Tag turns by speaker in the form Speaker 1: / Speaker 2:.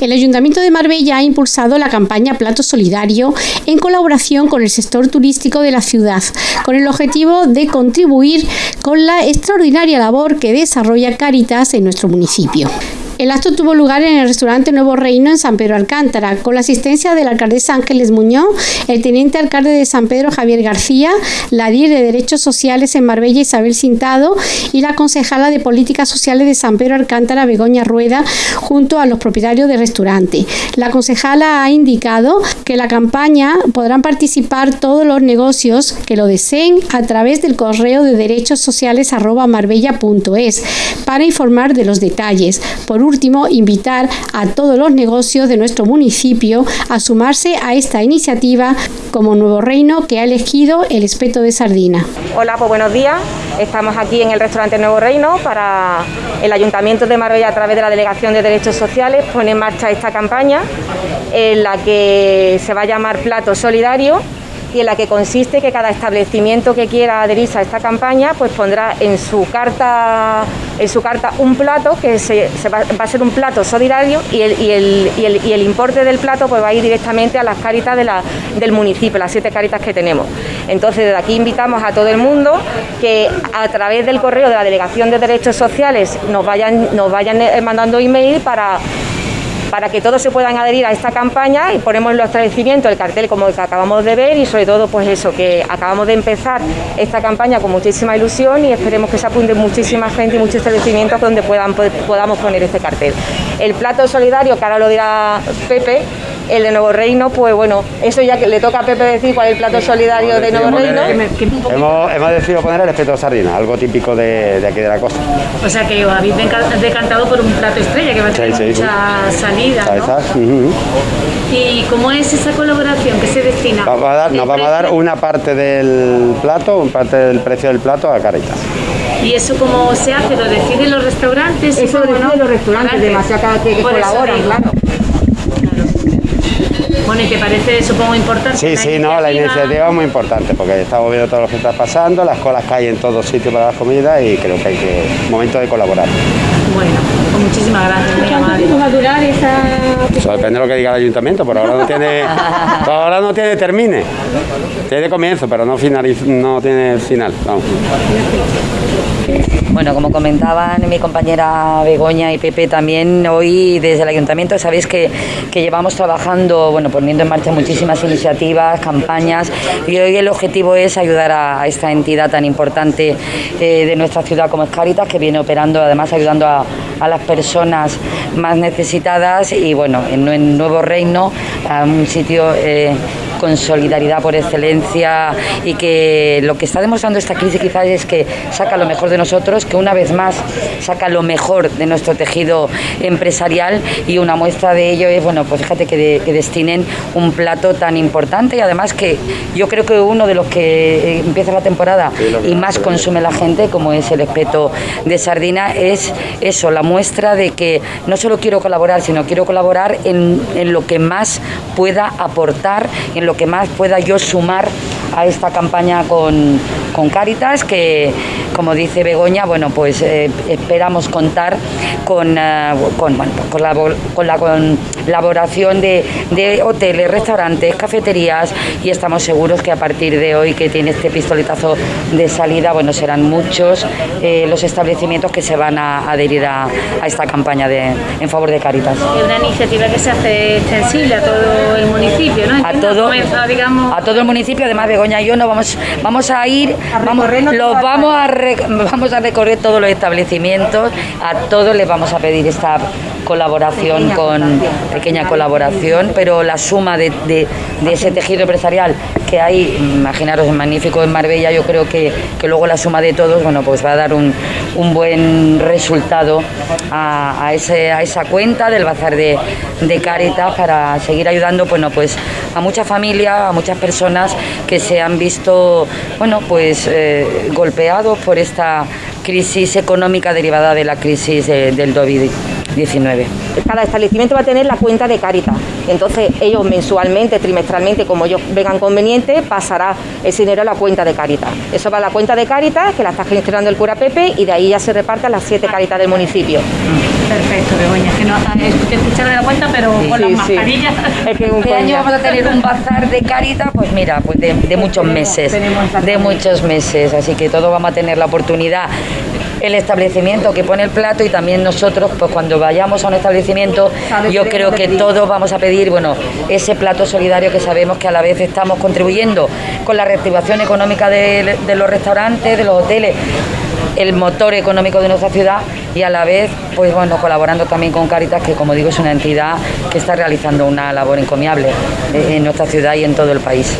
Speaker 1: El Ayuntamiento de Marbella ha impulsado la campaña Plato Solidario en colaboración con el sector turístico de la ciudad, con el objetivo de contribuir con la extraordinaria labor que desarrolla Caritas en nuestro municipio. El acto tuvo lugar en el restaurante Nuevo Reino en San Pedro Alcántara, con la asistencia de la alcaldesa Ángeles Muñoz, el teniente alcalde de San Pedro Javier García, la DIR de Derechos Sociales en Marbella Isabel Cintado y la concejala de Políticas Sociales de San Pedro Alcántara Begoña Rueda, junto a los propietarios del restaurante. La concejala ha indicado que la campaña podrán participar todos los negocios que lo deseen a través del correo de derechos sociales marbella.es para informar de los detalles. Último, invitar a todos los negocios de nuestro municipio a sumarse a esta iniciativa como nuevo reino que ha elegido el espeto de sardina.
Speaker 2: Hola, pues buenos días. Estamos aquí en el restaurante Nuevo Reino para el Ayuntamiento de Marbella a través de la Delegación de Derechos Sociales pone en marcha esta campaña en la que se va a llamar Plato Solidario y en la que consiste que cada establecimiento que quiera adherirse a esta campaña pues pondrá en su carta en su carta un plato que se, va, a ser un plato solidario y el, importe del plato pues va a ir directamente a las caritas del municipio, las siete caritas que tenemos. Entonces desde aquí invitamos a todo el mundo que a través del correo de la Delegación de Derechos Sociales nos vayan, nos vayan eh, mandando email para para que todos se puedan adherir a esta campaña y ponemos los establecimientos el cartel como el que acabamos de ver y sobre todo pues eso, que acabamos de empezar esta campaña con muchísima ilusión y esperemos que se apunte muchísima gente y muchos establecimientos donde puedan, podamos poner este cartel. El plato solidario, que ahora lo dirá Pepe, el de Nuevo Reino, pues bueno, eso ya que le toca a Pepe decir cuál es el plato solidario de Nuevo Reino.
Speaker 3: Hemos, hemos, decidido poner el espeto de sardina, algo típico de, de, aquí de la costa.
Speaker 4: O sea que os habéis decantado por un plato estrella que va a tener sí, sí, mucha sí. salida. ¿no? Uh -huh. ¿Y cómo es esa colaboración que se destina?
Speaker 3: Vamos a dar, nos vamos a dar una parte del plato, una parte del precio del plato a Caritas.
Speaker 4: ¿Y eso cómo se hace? ¿Lo deciden los restaurantes?
Speaker 2: Eso lo deciden los restaurantes, demasiado que, que colaboran, claro.
Speaker 4: Bueno, ¿y te parece, supongo, importante?
Speaker 3: Sí, sí, no, la iniciativa es muy importante porque estamos viendo todo lo que está pasando, las colas que hay en todos sitios para las comidas y creo que hay que momento de colaborar.
Speaker 4: Bueno, pues muchísimas gracias. Muy
Speaker 1: amable. va a durar esa...?
Speaker 3: Eso depende de lo que diga el ayuntamiento, por ahora no tiene, por ahora no tiene termine. Tiene comienzo, pero no, finaliz, no tiene final. Vamos.
Speaker 5: Bueno, como comentaban mi compañera Begoña y Pepe también, hoy desde el Ayuntamiento sabéis que, que, llevamos trabajando, bueno, poniendo en marcha muchísimas iniciativas, campañas y hoy el objetivo es ayudar a, esta entidad tan importante eh, de nuestra ciudad como es Caritas, que viene operando, además ayudando a, a las personas más necesitadas y bueno, en, en Nuevo Reino, a un sitio... Eh, con solidaridad por excelencia y que lo que está demostrando esta crisis quizás es que saca lo mejor de nosotros, que una vez más saca lo mejor de nuestro tejido empresarial y una muestra de ello es, bueno, pues fíjate que, de, que destinen un plato tan importante y además que yo creo que uno de los que empieza la temporada y más consume la gente, como es el espeto de sardina, es eso, la muestra de que no solo quiero colaborar, sino quiero colaborar en, en lo que más pueda aportar, en lo que más pueda yo sumar a esta campaña con, con que como dice Begoña, bueno, pues eh, esperamos contar con, uh, con, bueno, con, la, con la colaboración de, de, hoteles, restaurantes, cafeterías y estamos seguros que a partir de hoy que tiene este pistoletazo de salida, bueno, serán muchos eh, los establecimientos que se van a adherir a, a esta campaña de, en favor de Cáritas.
Speaker 4: Es una iniciativa que se hace extensible a todo el municipio, ¿no?
Speaker 5: A todo, digamos... a todo el municipio, además Begoña y yo no vamos, vamos a ir, a vamos, los vamos a, re, vamos a recorrer todos los establecimientos, a todos les vamos a pedir esta colaboración pequeña con colaboración. pequeña colaboración, pero la suma de, de, de, ese tejido empresarial que hay, imaginaros, es magnífico en Marbella, yo creo que, que, luego la suma de todos, bueno, pues va a dar un, un buen resultado a, a, ese, a esa cuenta del bazar de, de Caritas para seguir ayudando, bueno, pues a muchas familias, a muchas personas que se han visto, bueno, pues eh, golpeados por esta crisis económica derivada de la crisis eh, del COVID. 19.
Speaker 2: Cada establecimiento va a tener la cuenta de Caritas. Entonces ellos mensualmente, trimestralmente, como ellos vengan conveniente, pasará ese dinero a la cuenta de Caritas. Eso va a la cuenta de Caritas, que la está gestionando el cura Pepe, y de ahí ya se reparten las siete Caritas del municipio.
Speaker 4: Perfecto, Begoña, que no escuchar de la cuenta, pero con las mascarillas.
Speaker 5: Es que este año vamos a tener un bazar de Caritas, pues mira, pues de, muchos meses, de muchos meses, así que todos vamos a tener la oportunidad el establecimiento que pone el plato y también nosotros, pues cuando vayamos a un establecimiento, yo creo que todos vamos a pedir, bueno, ese plato solidario que sabemos que a la vez estamos contribuyendo con la reactivación económica de, los restaurantes, de los hoteles, el motor económico de nuestra ciudad y a la vez, pues bueno, colaborando también con Caritas, que como digo es una entidad que está realizando una labor encomiable en nuestra ciudad y en todo el país.